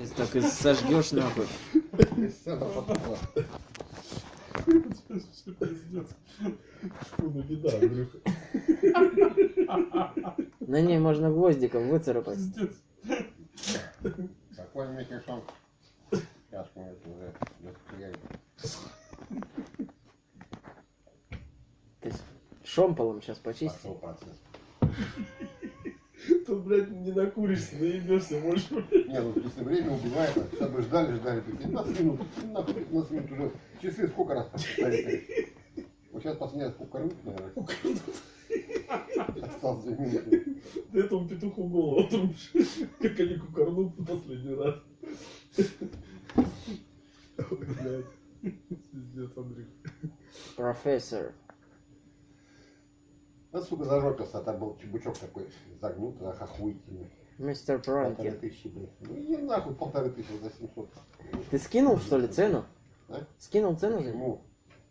Если так и сожгешь нахуй. На ней можно гвоздиком выцарапать. Какой кишон. Чашку эту уже. Ты шомполом сейчас почисти. Пошел процесс. Тут, блядь, не накуришься, наебешься, можешь. Не, ну если время убивает, а сейчас бы ждали, ждали, такие 15 минут, нахуй 15 минут уже. Часы сколько раз повторили? Вот сейчас последний раз кукарнут, наверное. Осталось 2 минуты. Ты этому петуху голову отрубишь. Как они кукарнут в последний раз. Блядь. Пиздец. Профессор. Ну, сука, зажопился, а там был чебучок такой загнутый, ах, охуительный. Мистер Полторы Пронкин. тысячи, блядь. Ну, и нахуй полторы тысячи за 700. Ты скинул, что ли, цену? А? Скинул цену него? Почему?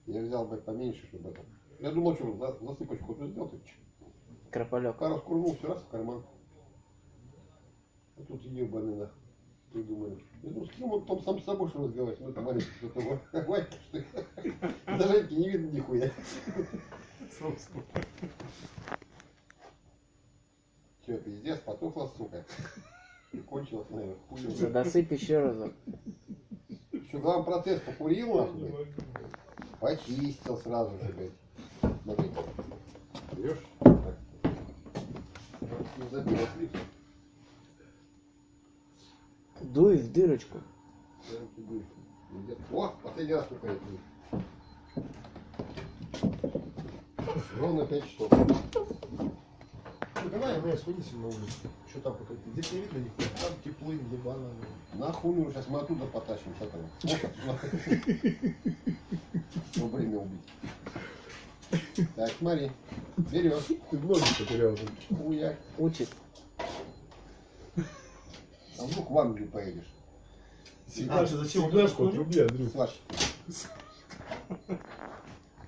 Я взял, блядь, поменьше, чтобы это. Я думал, что за- засыпочку тут сделать. и чё? Крополек. Пару скурнул, все раз в карман. А тут ебаный нахуй. Ты думаешь. Я думаю, с кем он там сам с собой что разговаривать? Ну, это маленький что-то. Ванька, что ли? Даже не видно нихуя. Собой. Че, пиздец, потухла, сука. И кончилось, наверное, хуй. Досыпь еще разок. Еще главный процесс покурил, Не нахуй, почистил сразу же, блядь. Смотри. Берешь? Не забил, слив. Дуй в дырочку. О, последний раз только это. Ровно 5 часов. Ну, давай, мы сходите на улицу. Что там пока? Здесь не видно никого. Там тепло, ебано. Нахуй ну сейчас мы оттуда потащим, что там. Ну, время убить. Так, смотри. Берешь. Ты в ноги потерял. уже. Хуяк. Учит. А вдруг в Англию поедешь. Сигнальше зачем он Сигнашку отруби, Андрюх. Слышь.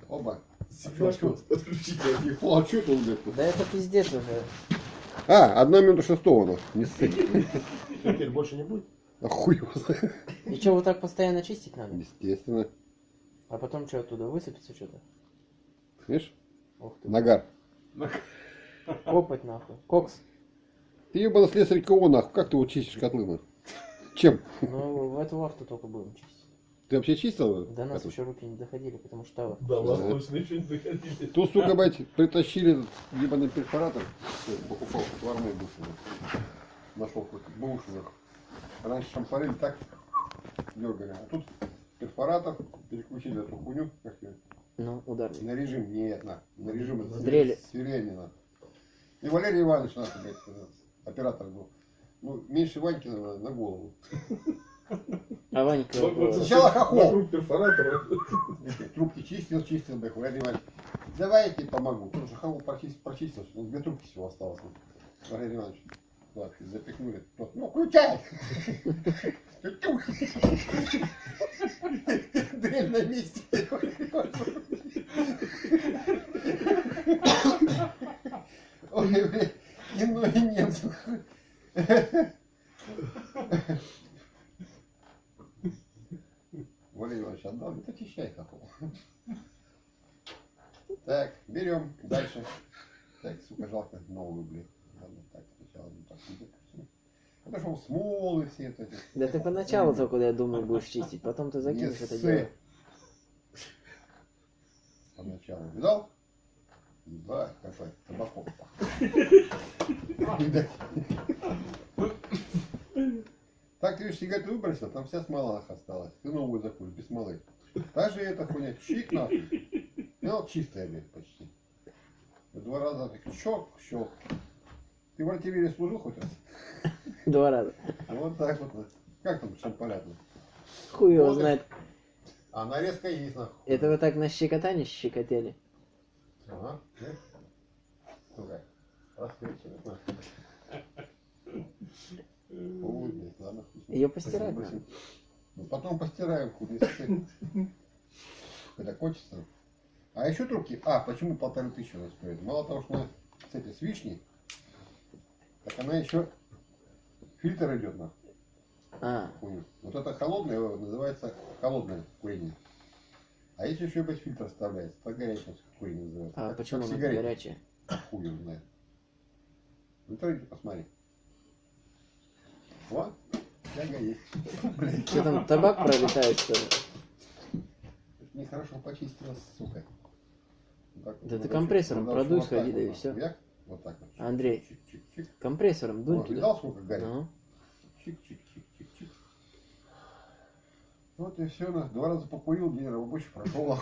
Оба. Сигнашку отключить. Андрюх. О, а что это, блядь? Да это пиздец уже. А, одна минута шестого, ну, не ссы. Теперь больше не будет? Охуй его знает. И что, вот так постоянно чистить надо? Естественно. А потом что, оттуда высыпется что-то? Видишь? Ух ты. Нагар. Копать нахуй. Кокс. Ты ебаный слесарь кого нахуй? Как ты вот чистишь котлы? Чем? Ну, в эту вахту только будем чистить. Ты вообще чистил? До нас еще руки не доходили, потому что тавр. Да, восточные еще не доходили. Тут, сука, блядь, притащили этот ебаный перфоратор. Покупал в армии бывшего. Нашел какой-то бушный. Раньше шампарили так дергали. А тут перфоратор, переключили эту хуйню, как ее, Ну, ударный. на режим, нет, на, на режим это Дрели. свирение, И Валерий Иванович наш, блядь, оператор был. Ну, меньше Ваньки на, на голову. А Ванька... Вот- вот Сначала хохол. Вокруг перфоратора. Трубки чистил, чистил, Валерий Иванович. Давай я тебе помогу. Тут же хаву прочистил, ну, две трубки всего осталось. Валерий Иванович. Вообще запихнули. Тот, ну, включай! Дрель на месте. Ой, ну и нет. Валерий Иванович отдал, это очищай хохол. Так, берем дальше. Так, сука, жалко новую, блин. Ладно, так, сначала ну, так не допустим. Это что, смолы все это. Да ты поначалу только, я думаю, будешь чистить, потом ты закинешь Не это дело. Поначалу. Видал? Ебать, какой табаков. Так ты видишь, сигарету выбросил, там вся смола осталась. Ты новую закуришь, без смолы. Же эта хуйня, чик нахуй. Ну, чистая, блядь, почти. Два раза так щелк, щелк. Ты в артиллерии служил хоть раз? Два раза. А вот так вот. Как там шампалят? Хуй его знает. А нарезка есть нахуй. Это вы так на щекотание щекотели? Ага. нет? Сука. Раскрытие. Ой, блядь, ладно. Ее постирать надо. Ну, потом постираем, хуй. Когда кончится. А еще трубки. А, почему полторы тысячи она стоит? Мало того, что она с этой, с вишней, так она еще фильтр идет на. А. хуйню. Вот это холодное называется холодное курение. А если еще без фильтра вставляется, то горячее курение называется. А Как- почему сигарета. горячая? Хуй знает. В интернете посмотри. Вот, тяга есть. Блин, Что там, табак пролетает, что ли? нехорошо почистила, сука. Так. Да ты компрессором продуй, вот сходи, да и. Як? Вот так вот. Андрей. чик, чик, чик. Компрессором дунь Вот, туда. видал, сколько горит? Ну, Чик, чик, чик, чик, чик. Вот и все, на два раза покурил, день рабочий прошел.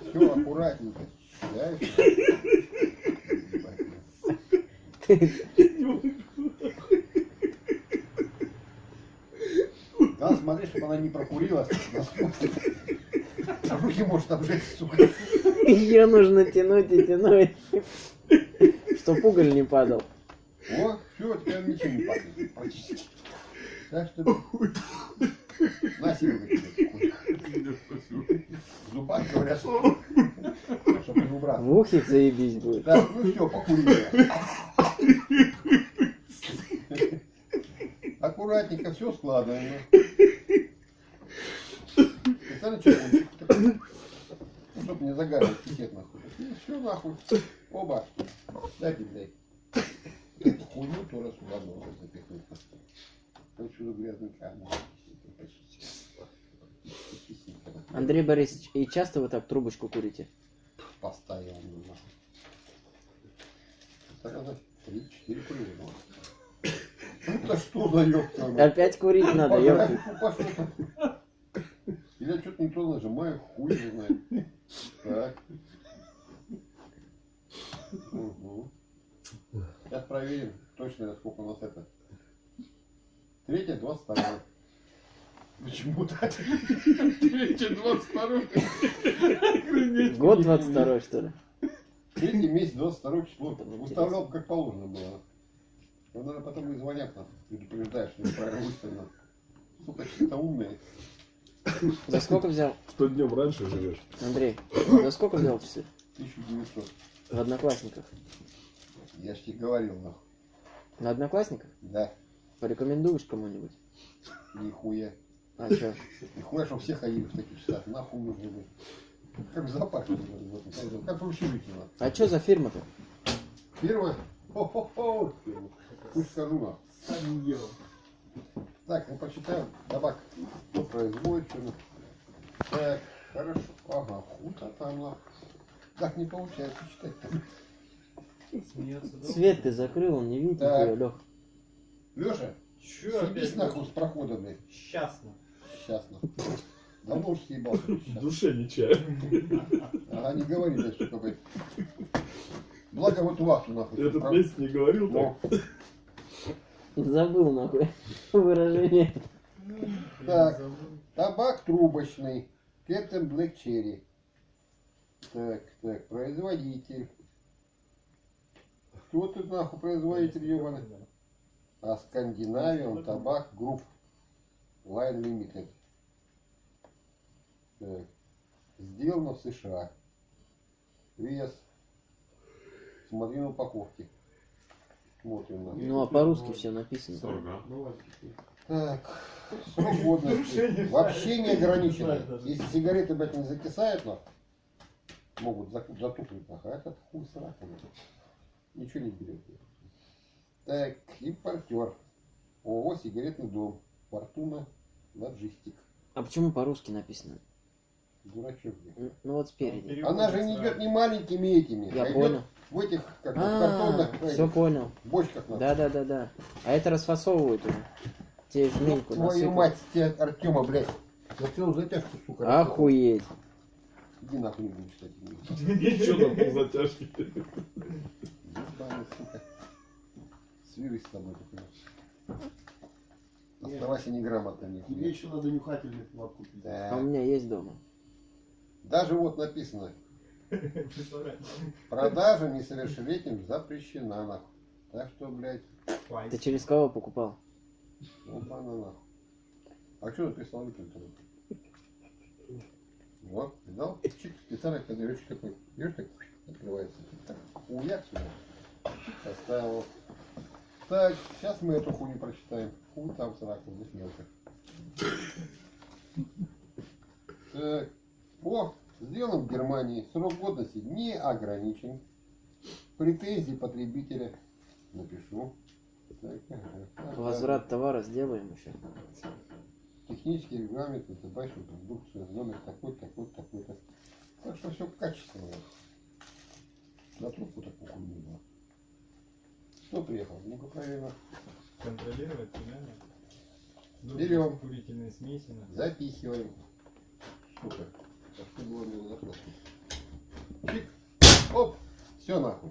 все аккуратненько. Надо смотреть, чтобы она не прокурилась. Руки может обжечь, сука. ее нужно тянуть и тянуть. Чтоб уголь не падал. О, все, теперь ничего не пахнет. Практически. Так что... На. В зубах говорят, чтобы не убраться. В ухе заебись будет. Так, ну все, покурили. Аккуратненько все складываем. Специально чекунчик. Ну, чтобы не загадывать пикет нахуй. И все нахуй. Оба. Дайте, блядь. Эту хуйню тоже сюда можно запихнуть. Отсюда грязный камень. Андрей Борисович, и часто вы так трубочку курите? Постоянно. Три-четыре курила. Ёбка? Опять курить надо, ёпта. Я что-то не то нажимаю, хуй знает. Так. Угу. Сейчас проверим точно, сколько у нас это. Третье, двадцать второе. Почему так? Третье, двадцать второе. Год 22 что ли? Третий месяц, 22 число. Выставлял как положено было. Ну, наверное, потом и звонят нам, предупреждают, что неправильно выставлено. Сука, что-то умные. За сколько взял, Что днем раньше живешь? Андрей? За сколько взял часы? 1900. В Одноклассниках. Я ж тебе говорил, нахуй. На Одноклассниках? Да, Порекомендуешь кому-нибудь? нихуя. А чё? Нихуя, что все ходили в таких часах. Нахуй нужны были. Как этом, Как в общежитии. А чё за фирма-то? Первое. Хо-хо-хо. Пусть скажу нахуй. Сам ел. Так, ну почитаем. Табак. Кто производит, что Так, хорошо. Ага, хута там. Так не получается читать. Смеется, да? Свет ты закрыл, он не видит Так. нихуя, Лёх. Леша, съебись опять? нахуй с прохода, блядь. Счастно. Сейчас нахуй. Давно уж съебался. В душе не чаю. Ага, не говори, блядь, сука, блядь. Благо вот вахту нахуй. Я тут Прав- месяц не говорил так. Забыл нахуй выражение. Так. Табак трубочный. Captain Black Cherry. Так, так, производитель. Кто тут нахуй производитель, ебаный? А Scandinavian Tobacco Group. Lane Limited. Так. Сделано в США. Вес. Смотри на упаковке. Смотрим на. Ну а по-русски все написано. Так, срок годности. Вообще не ограничено. Если сигареты, блядь, не закисают, нахуй, могут затупить, а этот хуй нахуй. Ничего не берет. Так, импортер. ООО «Сигаретный дом». Фортуна Лоджистик. А почему по-русски написано? Дурачок, Ну вот спереди. Она же не идет не маленькими этими, Я а идет понял. в этих, как А, картонных все этих понял. бочках. Да, да, да, да. А это расфасовывают уже. Тебе жменьку Твою насыпают. мать, тебе Артема, блядь. Целую затяжку, сука. Охуеть. Иди нахуй не будешь читать. Ничего там по затяжке. Ебаный, сука. С тобой, только. Оставайся неграмотным. Тебе еще надо нюхательный флаг купить. А Да. у меня есть дома. Даже вот написано, продажа несовершеннолетним запрещена, нахуй. Так что, блядь, Ты через кого покупал? вот она нахуй. А что написал выключил? Вот, видал? Чик, специально козыречек такой. Видишь, так? Открывается. Так, хуяк сюда. Поставил. Так, сейчас мы эту хуйню прочитаем. Хуй там сраку, здесь мелко. Так. О, сделан в Германии. Срок годности не ограничен. Претензии потребителя. Напишу. Так, ага. Возврат товара сделаем еще. Технический регламент на табачную продукцию, номер такой, такой, такой-то. Так что все качественно. На трубку такую хуйню было. Кто приехал? Ну-ка проверим. Контролировать реально. Ну, Берем. Курительные смеси. надо. Запихиваем. Так что было мне захватить. Чик. Оп. Все нахуй.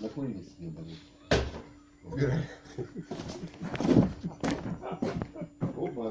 Накурились ебаные. Убираем. Оба,